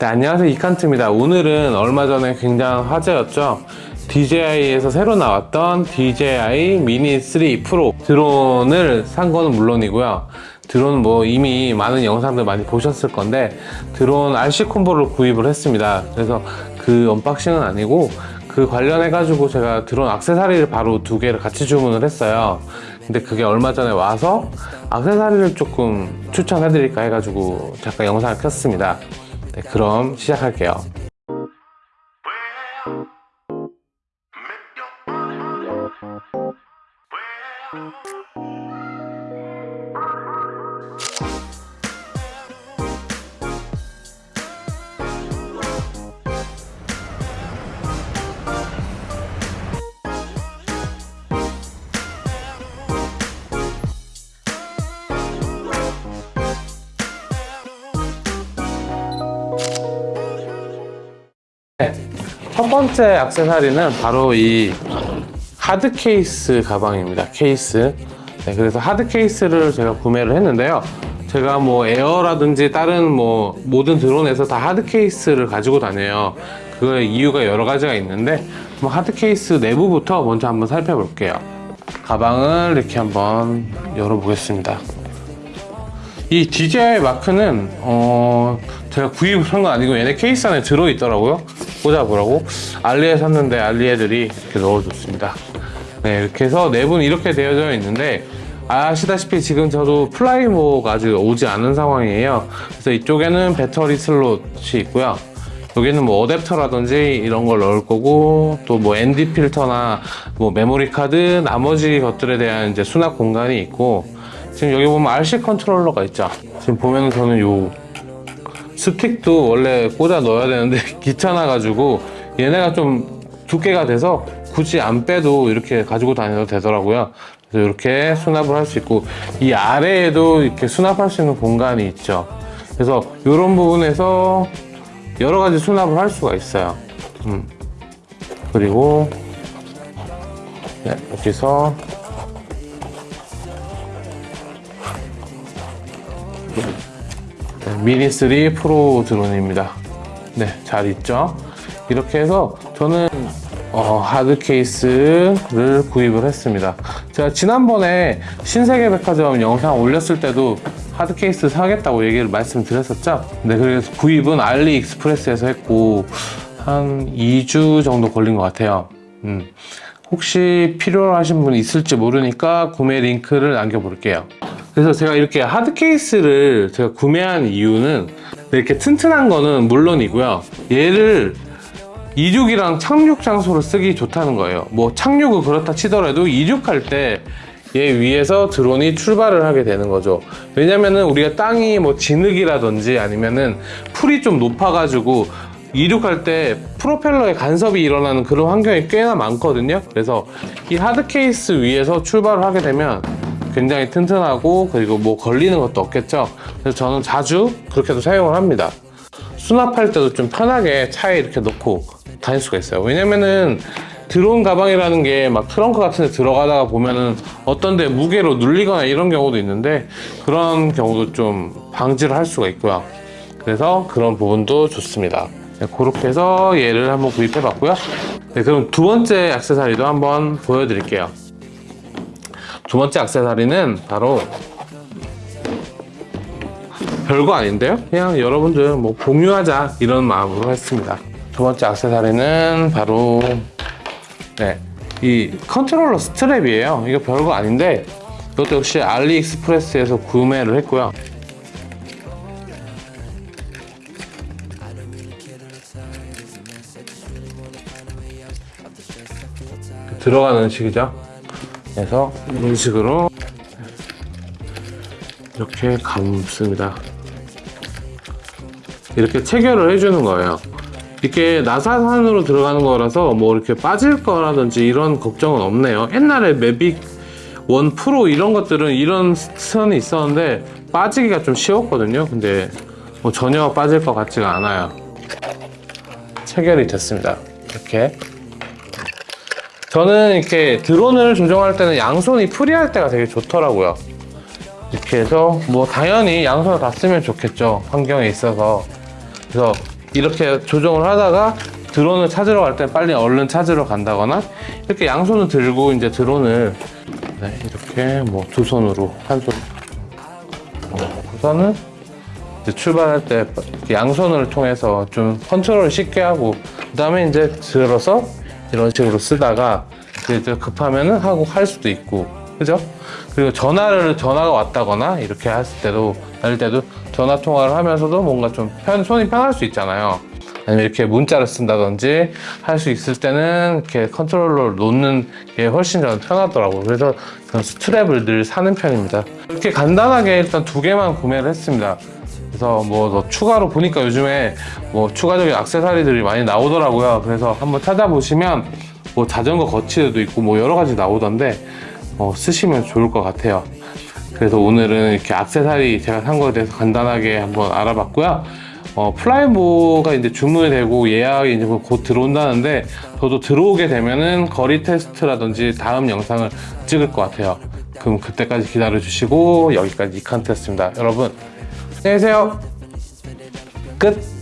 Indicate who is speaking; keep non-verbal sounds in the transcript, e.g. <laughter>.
Speaker 1: 네, 안녕하세요. 이칸트입니다. 오늘은 얼마 전에 굉장히 화제였죠? DJI에서 새로 나왔던 DJI 미니 3 프로 드론을 산 거는 물론이고요. 드론은 뭐 이미 많은 영상들 많이 보셨을 건데 드론 RC 콤보를 구입을 했습니다. 그래서 그 언박싱은 아니고 그 관련해 가지고 제가 드론 악세사리를 바로 두 개를 같이 주문을 했어요. 근데 그게 얼마 전에 와서 악세사리를 조금 추천해 드릴까 해 가지고 잠깐 영상을 켰습니다 네, 그럼 시작할게요. 번째 액세서리는 바로 이 하드 케이스 가방입니다. 케이스. 네, 그래서 하드 케이스를 제가 구매를 했는데요. 제가 뭐 에어라든지 다른 뭐 모든 드론에서 다 하드 케이스를 가지고 다녀요. 그 이유가 여러 가지가 있는데 뭐 하드 케이스 내부부터 먼저 한번 살펴볼게요. 가방을 이렇게 한번 열어보겠습니다. 이 DJI 마크는 어 제가 구입을 한 건 아니고 얘네 케이스 안에 들어있더라고요 꽂아보라고? 알리에 샀는데 알리 애들이 이렇게 넣어줬습니다. 네 이렇게 해서 내부는 이렇게 되어져 있는데 아시다시피 지금 저도 Fly More가 아직 오지 않은 상황이에요. 그래서 이쪽에는 배터리 슬롯이 있고요. 여기는 뭐 어댑터라든지 이런 걸 넣을 거고 또 뭐 ND 필터나 뭐 메모리 카드 나머지 것들에 대한 이제 수납 공간이 있고 지금 여기 보면 RC 컨트롤러가 있죠. 지금 보면은 저는 요 스틱도 원래 꽂아 넣어야 되는데 <laughs> 귀찮아 가지고 얘네가 좀 두께가 돼서 굳이 안 빼도 이렇게 가지고 다녀도 되더라고요. 그래서 이렇게 수납을 할 수 있고 이 아래에도 이렇게 수납할 수 있는 공간이 있죠. 그래서 이런 부분에서 여러 가지 수납을 할 수가 있어요. 음. 그리고 네, 여기서 미니 3 프로 드론입니다. 네, 잘 있죠? 이렇게 해서 저는 어, 하드 케이스를 구입을 했습니다. 제가 지난번에 신세계 백화점 영상 올렸을 때도 하드 케이스 사겠다고 얘기를 말씀드렸었죠? 네, 그래서 구입은 알리익스프레스에서 했고 한 2주 정도 걸린 것 같아요. 음, 혹시 필요하신 분 있을지 모르니까 구매 링크를 남겨볼게요. 그래서 제가 이렇게 하드 케이스를 제가 구매한 이유는 이렇게 튼튼한 거는 물론이고요. 얘를 이륙이랑 착륙 장소로 쓰기 좋다는 거예요. 뭐 착륙은 그렇다 치더라도 이륙할 때 얘 위에서 드론이 출발을 하게 되는 거죠. 왜냐면은 우리가 땅이 뭐 진흙이라든지 아니면은 풀이 좀 높아 가지고 이륙할 때 프로펠러에 간섭이 일어나는 그런 환경이 꽤나 많거든요. 그래서 이 하드 케이스 위에서 출발을 하게 되면 굉장히 튼튼하고 그리고 뭐 걸리는 것도 없겠죠. 그래서 저는 자주 그렇게도 사용을 합니다. 수납할 때도 좀 편하게 차에 이렇게 넣고 다닐 수가 있어요. 왜냐면은 드론 가방이라는 게 막 트렁크 같은 데 들어가다가 보면은 어떤 데 무게로 눌리거나 이런 경우도 있는데 그런 경우도 좀 방지를 할 수가 있고요. 그래서 그런 부분도 좋습니다. 네, 그렇게 해서 얘를 한번 구입해 봤고요. 네, 그럼 두 번째 액세서리도 한번 보여드릴게요. 두 번째 액세서리는 바로 별거 아닌데요? 그냥 여러분들 뭐 공유하자 이런 마음으로 했습니다. 두 번째 액세서리는 바로 네, 이 컨트롤러 스트랩이에요. 이거 별거 아닌데 이것도 역시 알리익스프레스에서 구매를 했고요. 들어가는 식이죠. 그래서 이런 식으로 이렇게 감습니다. 이렇게 체결을 해주는 거예요. 이렇게 나사산으로 들어가는 거라서 뭐 이렇게 빠질 거라든지 이런 걱정은 없네요. 옛날에 매빅 원 프로 이런 것들은 이런 선이 있었는데 빠지기가 좀 쉬웠거든요. 근데 뭐 전혀 빠질 것 같지가 않아요. 체결이 됐습니다. 이렇게 저는 이렇게 드론을 조정할 때는 양손이 프리할 때가 되게 좋더라고요. 이렇게 해서 뭐 당연히 양손을 다 쓰면 좋겠죠. 환경에 있어서. 그래서 이렇게 조정을 하다가 드론을 찾으러 갈 때 빨리 얼른 찾으러 간다거나 이렇게 양손을 들고 이제 드론을 네, 이렇게 뭐 두 손으로 한 손. 어, 우선은 이제 출발할 때 양손을 통해서 좀 컨트롤을 쉽게 하고 그 다음에 이제 들어서 이런 식으로 쓰다가 이제 급하면은 하고 할 수도 있고 그죠? 그리고 전화를 전화가 왔다거나 이렇게 했을 때도 할 때도 전화 통화를 하면서도 뭔가 좀 편, 손이 편할 수 있잖아요. 아니면 이렇게 문자를 쓴다든지 할 수 있을 때는 이렇게 컨트롤러를 놓는 게 훨씬 저는 편하더라고요. 그래서 저는 스트랩을 늘 사는 편입니다. 이렇게 간단하게 일단 두 개만 구매를 했습니다. 그래서 뭐 더 추가로 보니까 요즘에 뭐 추가적인 액세서리들이 많이 나오더라고요. 그래서 한번 찾아보시면 뭐 자전거 거치대도 있고 뭐 여러 가지 나오던데 어, 쓰시면 좋을 것 같아요. 그래서 오늘은 이렇게 액세서리 제가 산 거에 대해서 간단하게 한번 알아봤고요. 어, Fly More가 이제 주문이 되고 예약이 이제 곧 들어온다는데 저도 들어오게 되면은 거리 테스트라든지 다음 영상을 찍을 것 같아요. 그럼 그때까지 기다려 주시고 여기까지 이칸트였습니다. 여러분 안녕히 계세요. 끝.